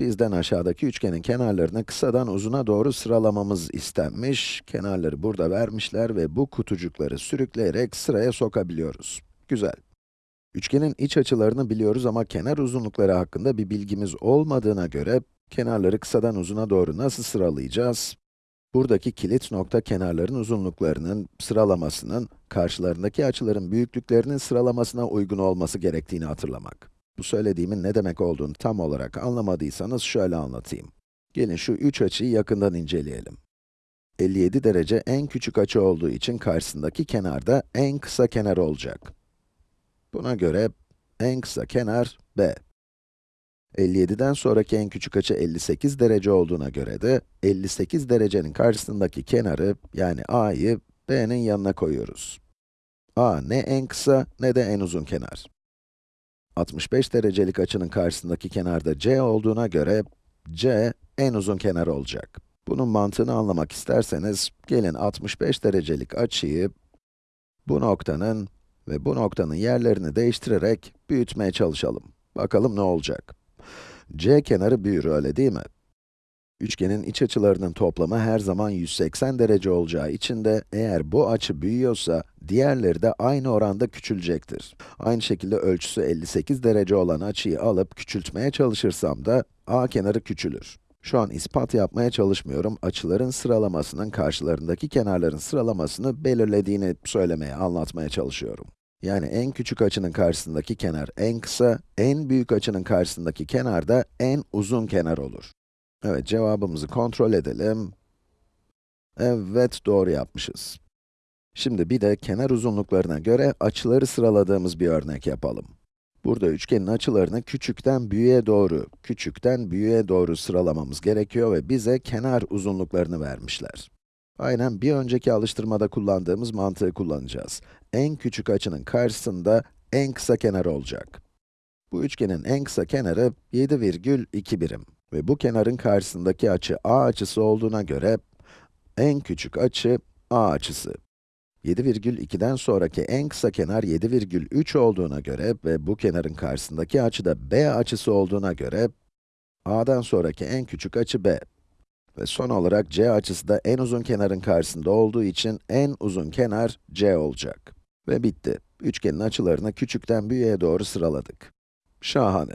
Bizden aşağıdaki üçgenin kenarlarını kısadan uzuna doğru sıralamamız istenmiş. Kenarları burada vermişler ve bu kutucukları sürükleyerek sıraya sokabiliyoruz. Güzel. Üçgenin iç açılarını biliyoruz ama kenar uzunlukları hakkında bir bilgimiz olmadığına göre, kenarları kısadan uzuna doğru nasıl sıralayacağız? Buradaki kilit nokta kenarların uzunluklarının sıralamasının, karşılarındaki açıların büyüklüklerinin sıralamasına uygun olması gerektiğini hatırlamak. Bu söylediğimin ne demek olduğunu tam olarak anlamadıysanız şöyle anlatayım. Gelin şu üç açıyı yakından inceleyelim. 57 derece en küçük açı olduğu için karşısındaki kenar da en kısa kenar olacak. Buna göre en kısa kenar B. 57'den sonraki en küçük açı 58 derece olduğuna göre de 58 derecenin karşısındaki kenarı yani a'yı b'nin yanına koyuyoruz. a ne en kısa ne de en uzun kenar. 65 derecelik açının karşısındaki kenarda c olduğuna göre c en uzun kenar olacak. Bunun mantığını anlamak isterseniz gelin 65 derecelik açıyı bu noktanın ve bu noktanın yerlerini değiştirerek büyütmeye çalışalım. Bakalım ne olacak? C kenarı büyür, öyle değil mi? Üçgenin iç açılarının toplamı her zaman 180 derece olacağı için de eğer bu açı büyüyorsa, diğerleri de aynı oranda küçülecektir. Aynı şekilde ölçüsü 58 derece olan açıyı alıp küçültmeye çalışırsam da a kenarı küçülür. Şu an ispat yapmaya çalışmıyorum, açıların sıralamasının karşılarındaki kenarların sıralamasını belirlediğini söylemeye, anlatmaya çalışıyorum. Yani en küçük açının karşısındaki kenar en kısa, en büyük açının karşısındaki kenar da en uzun kenar olur. Evet, cevabımızı kontrol edelim. Evet, doğru yapmışız. Şimdi bir de kenar uzunluklarına göre açıları sıraladığımız bir örnek yapalım. Burada üçgenin açılarını küçükten büyüğe doğru, küçükten büyüğe doğru sıralamamız gerekiyor ve bize kenar uzunluklarını vermişler. Aynen bir önceki alıştırmada kullandığımız mantığı kullanacağız. En küçük açının karşısında en kısa kenar olacak. Bu üçgenin en kısa kenarı 7,2 birim ve bu kenarın karşısındaki açı a açısı olduğuna göre en küçük açı a açısı. 7,2'den sonraki en kısa kenar 7,3 olduğuna göre ve bu kenarın karşısındaki açı da b açısı olduğuna göre a'dan sonraki en küçük açı b. Ve son olarak c açısı da en uzun kenarın karşısında olduğu için en uzun kenar c olacak. Ve bitti. Üçgenin açılarını küçükten büyüğe doğru sıraladık. Şahane.